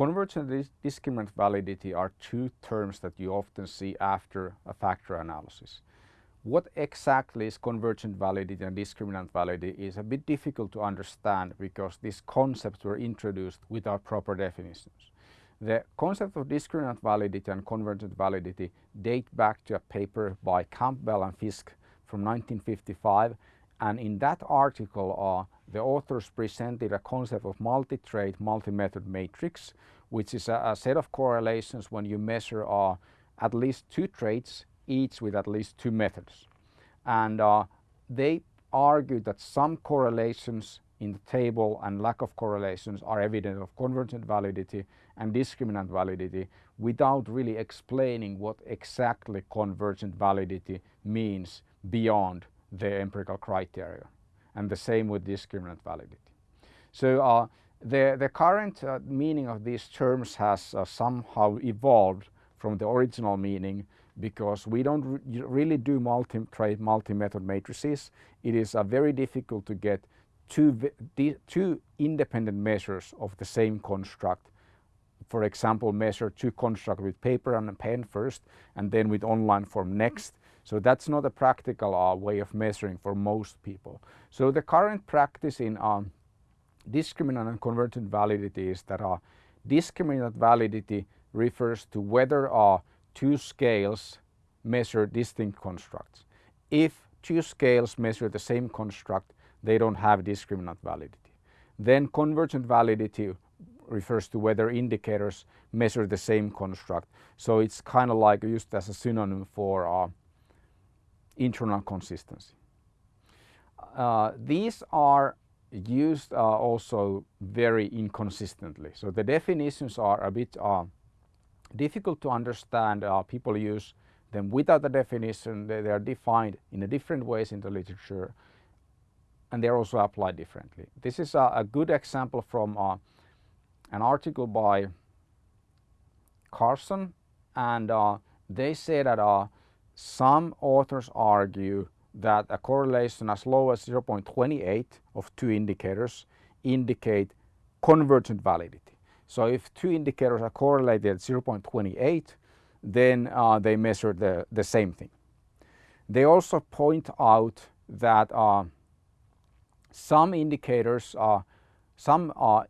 Convergent and discriminant validity are two terms that you often see after a factor analysis. What exactly is convergent validity and discriminant validity is a bit difficult to understand because these concepts were introduced without proper definitions. The concept of discriminant validity and convergent validity date back to a paper by Campbell and Fiske from 1955 and in that article uh, the authors presented a concept of multi-trait multi-method matrix which is a, a, set of correlations when you measure uh, at least two traits each with at least two methods. And uh, they argued that some correlations in the table and lack of correlations are evidence of convergent validity and discriminant validity without really explaining what exactly convergent validity means beyond the empirical criteria. And the same with discriminant validity. So uh, the, the current uh, meaning of these terms has uh, somehow evolved from the original meaning because we don't re really do multi-trait, multi-method matrices. It is uh, very difficult to get two, two independent measures of the same construct. For example, measure two constructs with paper and pen first and then with online form next. So that's not a practical uh, way of measuring for most people. So the current practice in um, discriminant and convergent validity is that uh, discriminant validity refers to whether uh, two scales measure distinct constructs. If two scales measure the same construct, they don't have discriminant validity. Then convergent validity refers to whether indicators measure the same construct. So it's kind of like used as a synonym for uh, internal consistency. Uh, these are used uh, also very inconsistently. So the definitions are a bit uh, difficult to understand. Uh, people use them without the definition. They, they, are defined in a different ways in the literature and they're also applied differently. This is a, a good example from uh, an article by Carson and uh, they say that some authors argue that a correlation as low as 0.28 of two indicators indicate convergent validity. So if two indicators are correlated at 0.28 then uh, they measure the, the same thing. They also point out that uh, some indicators, uh, some uh,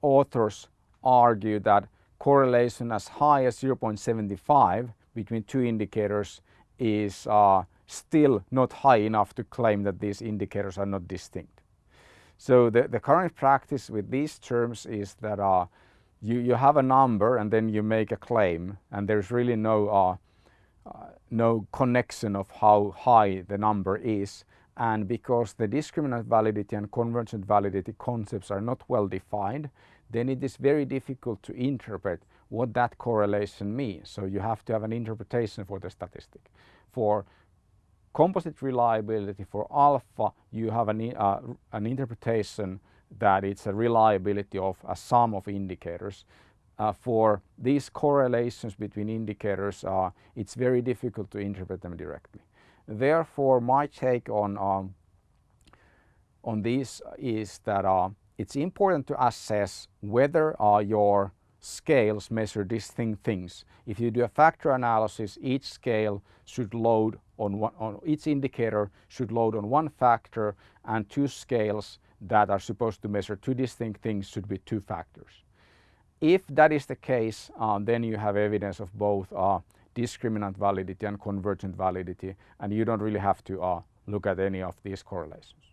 authors argue that correlation as high as 0.75 between two indicators is uh, still not high enough to claim that these indicators are not distinct. So the, the current practice with these terms is that uh, you, you have a number and then you make a claim and there's really no, uh, uh, no connection of how high the number is and because the discriminant validity and convergent validity concepts are not well defined then it is very difficult to interpret what that correlation means. So you have to have an interpretation for the statistic. For composite reliability for alpha you have an, uh, an interpretation that it's a reliability of a sum of indicators. Uh, for these correlations between indicators uh, it's very difficult to interpret them directly. Therefore my take on, um, on this is that uh, it's important to assess whether your scales measure distinct things. If you do a factor analysis, each scale should load on, one, on each indicator should load on one factor and two scales that are supposed to measure two distinct things should be two factors. If that is the case, uh, then you have evidence of both uh, discriminant validity and convergent validity and you don't really have to uh, look at any of these correlations.